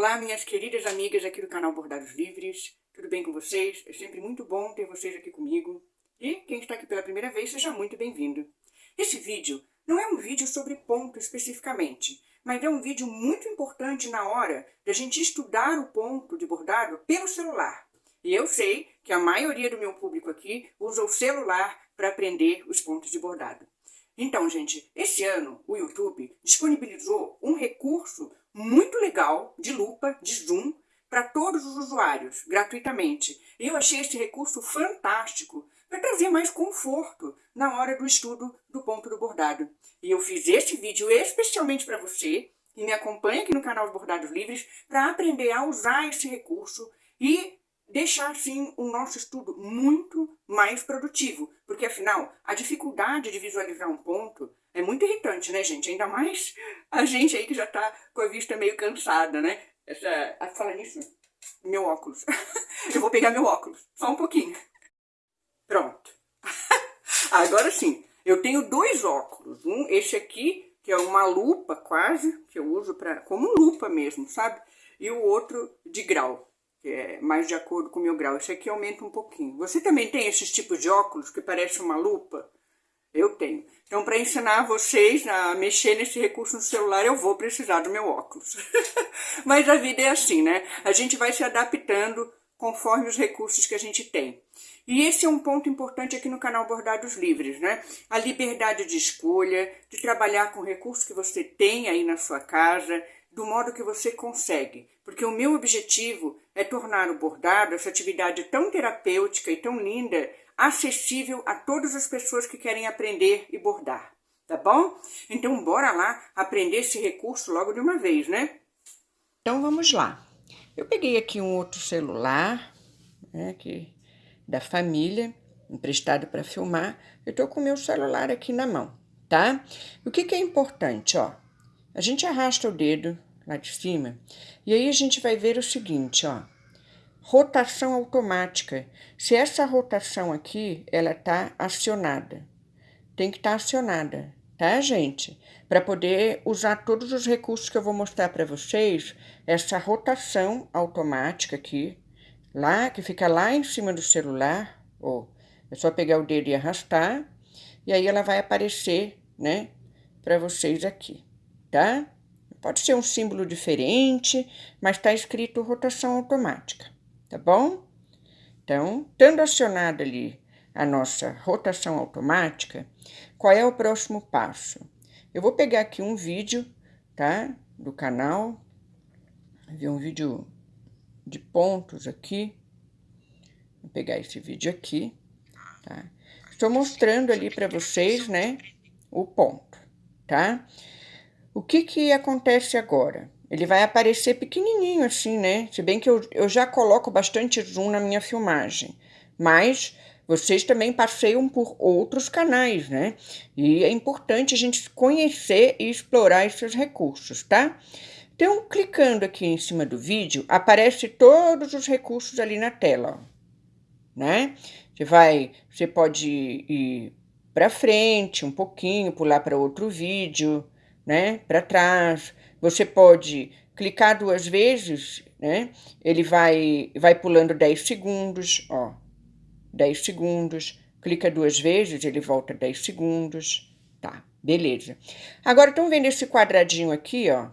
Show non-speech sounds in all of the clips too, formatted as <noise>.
Olá, minhas queridas amigas aqui do canal Bordados Livres. Tudo bem com vocês? É sempre muito bom ter vocês aqui comigo. E quem está aqui pela primeira vez, seja muito bem-vindo. Esse vídeo não é um vídeo sobre ponto especificamente, mas é um vídeo muito importante na hora da gente estudar o ponto de bordado pelo celular. E eu sei que a maioria do meu público aqui usa o celular para aprender os pontos de bordado. Então, gente, esse ano o YouTube disponibilizou um recurso muito legal de lupa, de zoom, para todos os usuários, gratuitamente. Eu achei esse recurso fantástico para trazer mais conforto na hora do estudo do ponto do bordado. E eu fiz este vídeo especialmente para você, que me acompanha aqui no canal Bordados Livres, para aprender a usar esse recurso e deixar, sim, o nosso estudo muito mais produtivo. Porque, afinal, a dificuldade de visualizar um ponto é muito irritante, né, gente? Ainda mais a gente aí que já tá com a vista meio cansada, né? Essa... Ah, fala nisso, meu óculos. <laughs> Eu vou pegar meu óculos, só um pouquinho. Pronto. <laughs> Agora sim, eu tenho dois óculos. Um, esse aqui, que é uma lupa quase, que eu uso pra, como lupa mesmo, sabe? E o outro de grau que é mais de acordo com o meu grau. Esse aqui aumenta um pouquinho. Você também tem esses tipos de óculos que parece uma lupa? Eu tenho. Então, para ensinar vocês a mexer nesse recurso no celular, eu vou precisar do meu óculos. <laughs> Mas a vida é assim, né? A gente vai se adaptando conforme os recursos que a gente tem. E esse é um ponto importante aqui no canal Bordados Livres, né? A liberdade de escolha, de trabalhar com o recurso que você tem aí na sua casa, do modo que você consegue. Porque o meu objetivo é tornar o bordado, essa atividade tão terapêutica e tão linda, acessível a todas as pessoas que querem aprender e bordar, tá bom? Então bora lá aprender esse recurso logo de uma vez, né? Então vamos lá. Eu peguei aqui um outro celular, né, que, da família, emprestado para filmar. Eu tô com o meu celular aqui na mão, tá? O que que é importante, ó? A gente arrasta o dedo lá de cima e aí a gente vai ver o seguinte, ó rotação automática. Se essa rotação aqui, ela tá acionada, tem que estar tá acionada, tá, gente? Para poder usar todos os recursos que eu vou mostrar para vocês, essa rotação automática aqui, lá, que fica lá em cima do celular, ó, é só pegar o dedo e arrastar, e aí ela vai aparecer, né, para vocês aqui, tá? Pode ser um símbolo diferente, mas tá escrito rotação automática tá bom? Então, tendo acionado ali a nossa rotação automática, qual é o próximo passo? Eu vou pegar aqui um vídeo, tá? Do canal, vi um vídeo de pontos aqui, vou pegar esse vídeo aqui, tá? Estou mostrando ali para vocês, né, o ponto, tá? O que que acontece agora? Ele vai aparecer pequenininho assim, né? Se bem que eu, eu já coloco bastante zoom na minha filmagem, mas vocês também passeiam por outros canais, né? E é importante a gente conhecer e explorar esses recursos, tá? Então, clicando aqui em cima do vídeo, aparece todos os recursos ali na tela, ó, né? Você vai, você pode ir para frente um pouquinho, pular para outro vídeo, né? Para trás, você pode clicar duas vezes, né? Ele vai, vai pulando 10 segundos, ó. 10 segundos. Clica duas vezes, ele volta 10 segundos. Tá, beleza. Agora, estão vendo esse quadradinho aqui, ó?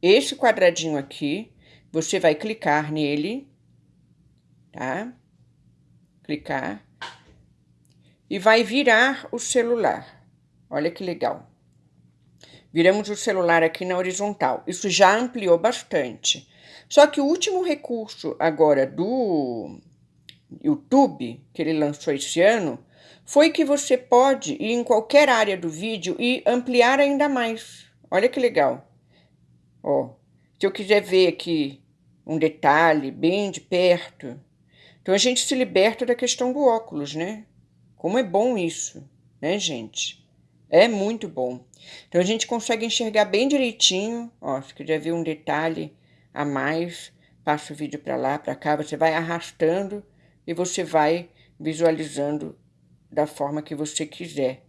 Esse quadradinho aqui, você vai clicar nele, tá? Clicar. E vai virar o celular. Olha que legal. Viramos o celular aqui na horizontal. Isso já ampliou bastante. Só que o último recurso agora do YouTube, que ele lançou esse ano, foi que você pode ir em qualquer área do vídeo e ampliar ainda mais. Olha que legal. Ó, se eu quiser ver aqui um detalhe bem de perto, então a gente se liberta da questão do óculos, né? Como é bom isso, né, gente? É muito bom. Então, a gente consegue enxergar bem direitinho. Ó, se quiser ver um detalhe a mais, passa o vídeo para lá, para cá. Você vai arrastando e você vai visualizando da forma que você quiser,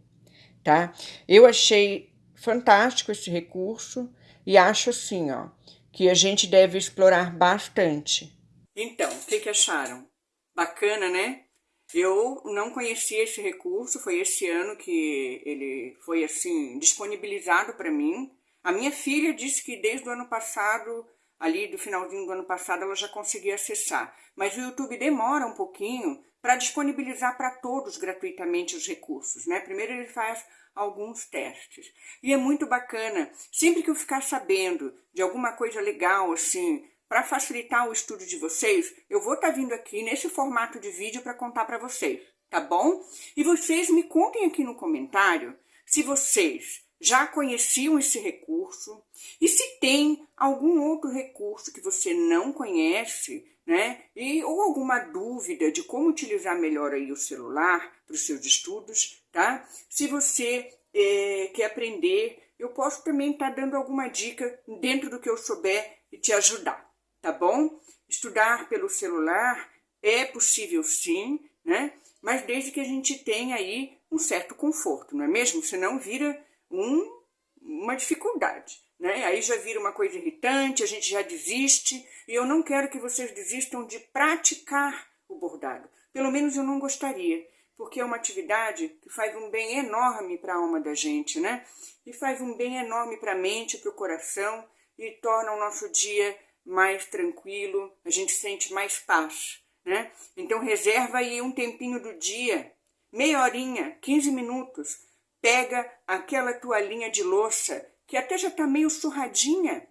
tá? Eu achei fantástico esse recurso e acho assim, ó, que a gente deve explorar bastante. Então, o que, que acharam? Bacana, né? Eu não conhecia esse recurso, foi esse ano que ele foi assim disponibilizado para mim. A minha filha disse que desde o ano passado, ali do finalzinho do ano passado, ela já conseguia acessar. Mas o YouTube demora um pouquinho para disponibilizar para todos gratuitamente os recursos, né? Primeiro ele faz alguns testes. E é muito bacana, sempre que eu ficar sabendo de alguma coisa legal assim, para facilitar o estudo de vocês, eu vou estar tá vindo aqui nesse formato de vídeo para contar para vocês, tá bom? E vocês me contem aqui no comentário se vocês já conheciam esse recurso e se tem algum outro recurso que você não conhece, né? E, ou alguma dúvida de como utilizar melhor aí o celular para os seus estudos, tá? Se você é, quer aprender, eu posso também estar tá dando alguma dica dentro do que eu souber e te ajudar tá bom? Estudar pelo celular é possível sim, né? Mas desde que a gente tenha aí um certo conforto, não é mesmo? Senão vira um, uma dificuldade, né? Aí já vira uma coisa irritante, a gente já desiste, e eu não quero que vocês desistam de praticar o bordado. Pelo menos eu não gostaria, porque é uma atividade que faz um bem enorme para a alma da gente, né? E faz um bem enorme para a mente, para o coração, e torna o nosso dia mais tranquilo, a gente sente mais paz, né? Então reserva aí um tempinho do dia, meia horinha, 15 minutos, pega aquela toalhinha de louça, que até já tá meio surradinha,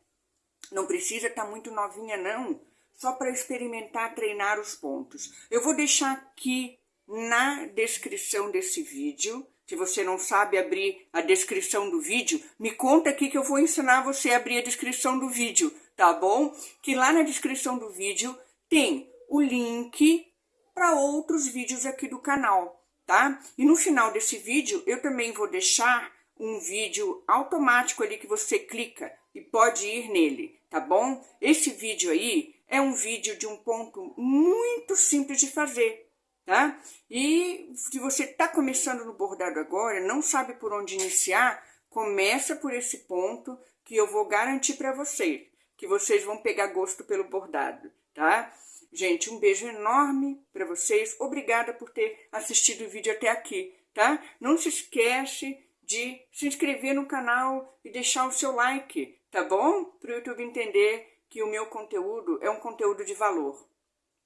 não precisa estar tá muito novinha não, só para experimentar treinar os pontos. Eu vou deixar aqui na descrição desse vídeo, se você não sabe abrir a descrição do vídeo, me conta aqui que eu vou ensinar você a abrir a descrição do vídeo tá bom? Que lá na descrição do vídeo tem o link para outros vídeos aqui do canal, tá? E no final desse vídeo eu também vou deixar um vídeo automático ali que você clica e pode ir nele, tá bom? Esse vídeo aí é um vídeo de um ponto muito simples de fazer, tá? E se você está começando no bordado agora, não sabe por onde iniciar, começa por esse ponto que eu vou garantir para você que vocês vão pegar gosto pelo bordado, tá? Gente, um beijo enorme para vocês. Obrigada por ter assistido o vídeo até aqui, tá? Não se esquece de se inscrever no canal e deixar o seu like, tá bom? Para o YouTube entender que o meu conteúdo é um conteúdo de valor.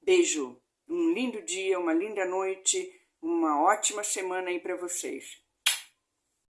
Beijo, um lindo dia, uma linda noite, uma ótima semana aí para vocês.